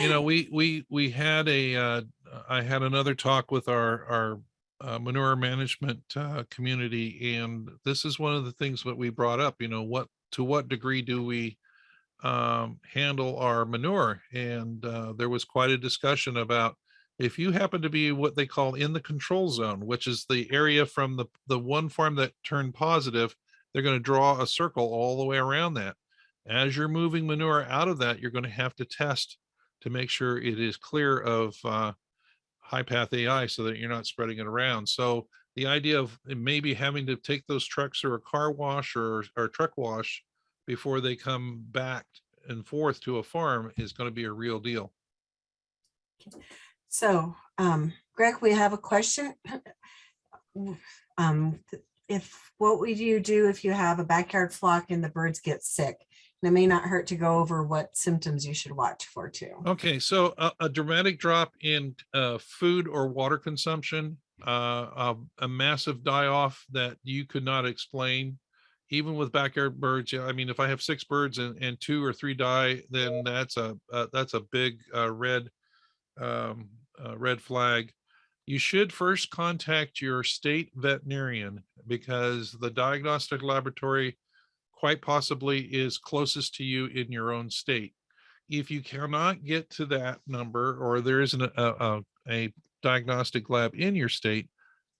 you know, we, we, we had a, uh, I had another talk with our, our uh, manure management, uh, community. And this is one of the things that we brought up, you know, what, to what degree do we, um, handle our manure? And, uh, there was quite a discussion about if you happen to be what they call in the control zone, which is the area from the, the one farm that turned positive, they're going to draw a circle all the way around that. As you're moving manure out of that, you're going to have to test to make sure it is clear of uh, high path AI so that you're not spreading it around. So the idea of maybe having to take those trucks or a car wash or, or truck wash before they come back and forth to a farm is going to be a real deal. So, um, Greg, we have a question. Um, if, what would you do if you have a backyard flock and the birds get sick? And It may not hurt to go over what symptoms you should watch for too. Okay, so a, a dramatic drop in uh, food or water consumption, uh, a, a massive die off that you could not explain. Even with backyard birds, I mean, if I have six birds and, and two or three die, then that's a, uh, that's a big uh, red, um, uh, red flag. You should first contact your state veterinarian because the diagnostic laboratory quite possibly is closest to you in your own state. If you cannot get to that number or there isn't a, a, a diagnostic lab in your state,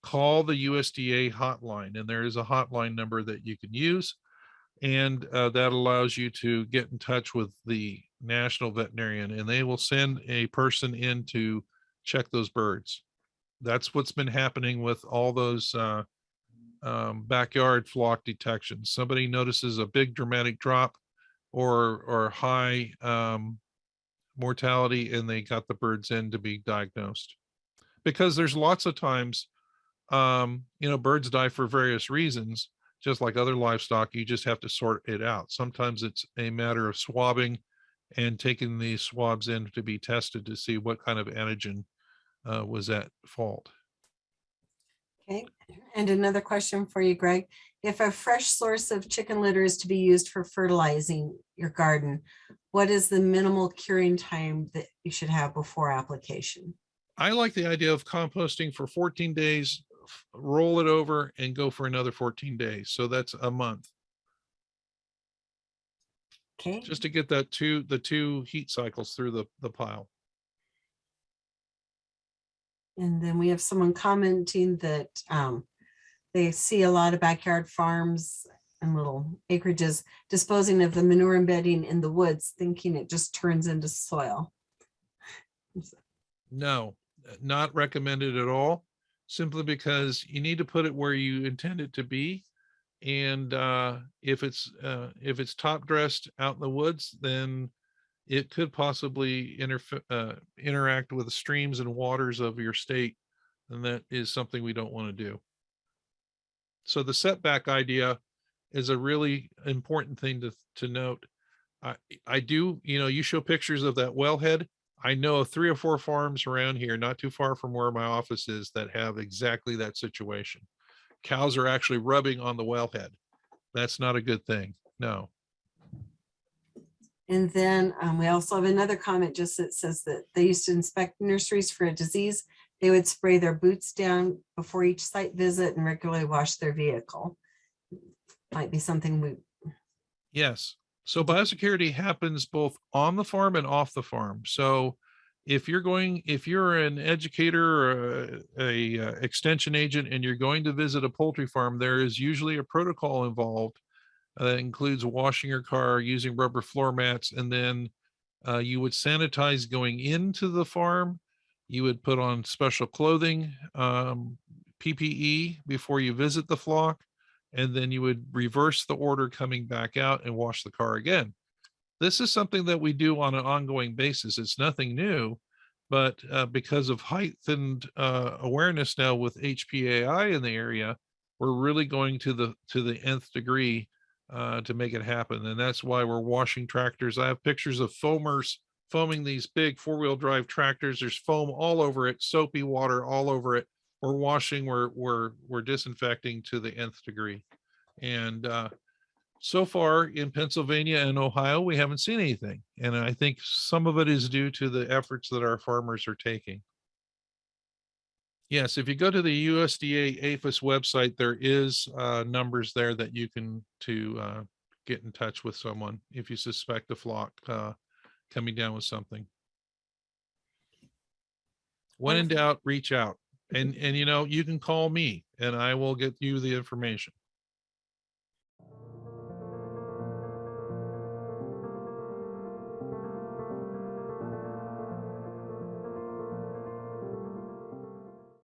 call the USDA hotline and there is a hotline number that you can use. And uh, that allows you to get in touch with the national veterinarian and they will send a person in to check those birds. That's what's been happening with all those uh, um, backyard flock detection. Somebody notices a big dramatic drop or or high um, mortality and they got the birds in to be diagnosed. Because there's lots of times, um, you know, birds die for various reasons, just like other livestock, you just have to sort it out. Sometimes it's a matter of swabbing and taking these swabs in to be tested to see what kind of antigen uh, was at fault. Okay, and another question for you, Greg. If a fresh source of chicken litter is to be used for fertilizing your garden, what is the minimal curing time that you should have before application? I like the idea of composting for 14 days, roll it over and go for another 14 days. So that's a month, Okay, just to get that two, the two heat cycles through the, the pile. And then we have someone commenting that um, they see a lot of backyard farms and little acreages disposing of the manure embedding in the woods, thinking it just turns into soil. No, not recommended at all, simply because you need to put it where you intend it to be. And uh, if it's, uh, if it's top dressed out in the woods, then it could possibly interf- uh, interact with the streams and waters of your state. And that is something we don't want to do. So the setback idea is a really important thing to, to note. I, I do, you know, you show pictures of that wellhead. I know three or four farms around here, not too far from where my office is, that have exactly that situation. Cows are actually rubbing on the wellhead. That's not a good thing. No. And then um, we also have another comment just that says that they used to inspect nurseries for a disease. They would spray their boots down before each site visit and regularly wash their vehicle. Might be something we, Yes. So biosecurity happens both on the farm and off the farm. So if you're going, if you're an educator or a, a uh, extension agent and you're going to visit a poultry farm, there is usually a protocol involved uh, that includes washing your car, using rubber floor mats, and then uh, you would sanitize going into the farm. You would put on special clothing, um, PPE before you visit the flock and then you would reverse the order coming back out and wash the car again. This is something that we do on an ongoing basis. It's nothing new, but uh, because of heightened uh, awareness now with HPAI in the area, we're really going to the to the nth degree uh, to make it happen, and that's why we're washing tractors. I have pictures of foamers foaming these big four-wheel drive tractors. There's foam all over it, soapy water all over it we're washing, we're we're we're disinfecting to the nth degree. And uh, so far in Pennsylvania and Ohio, we haven't seen anything. And I think some of it is due to the efforts that our farmers are taking. Yes, if you go to the USDA APHIS website, there is uh, numbers there that you can to uh, get in touch with someone if you suspect a flock uh, coming down with something. When in doubt, reach out. And, and you know, you can call me and I will get you the information.